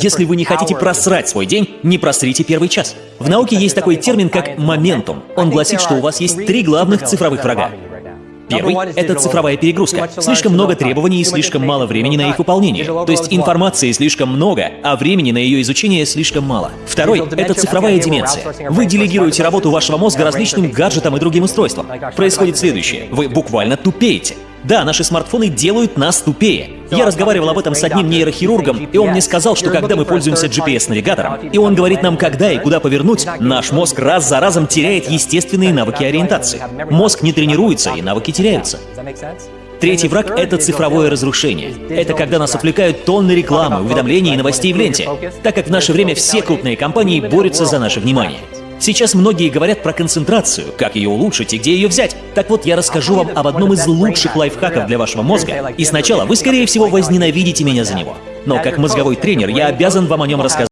Если вы не хотите просрать свой день, не просрите первый час. В науке есть такой термин, как моментум. Он гласит, что у вас есть три главных цифровых врага. Первый — это цифровая перегрузка. Слишком много требований и слишком мало времени на их выполнение. То есть информации слишком много, а времени на ее изучение слишком мало. Второй — это цифровая деменция. Вы делегируете работу вашего мозга различным гаджетам и другим устройствам. Происходит следующее. Вы буквально тупеете. Да, наши смартфоны делают нас тупее. Я разговаривал об этом с одним нейрохирургом, и он мне сказал, что когда мы пользуемся GPS-навигатором, и он говорит нам, когда и куда повернуть, наш мозг раз за разом теряет естественные навыки ориентации. Мозг не тренируется, и навыки теряются. Третий враг — это цифровое разрушение. Это когда нас отвлекают тонны рекламы, уведомлений и новостей в ленте, так как в наше время все крупные компании борются за наше внимание. Сейчас многие говорят про концентрацию, как ее улучшить и где ее взять. Так вот, я расскажу вам об одном из лучших лайфхаков для вашего мозга. И сначала вы, скорее всего, возненавидите меня за него. Но как мозговой тренер я обязан вам о нем рассказать.